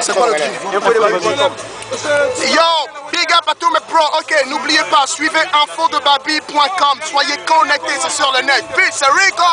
C'est quoi le Yo, big up à tous mes pros. Ok, n'oubliez pas, suivez infodebabi.com. Soyez connectés, c'est sur le net. Peace, Rico.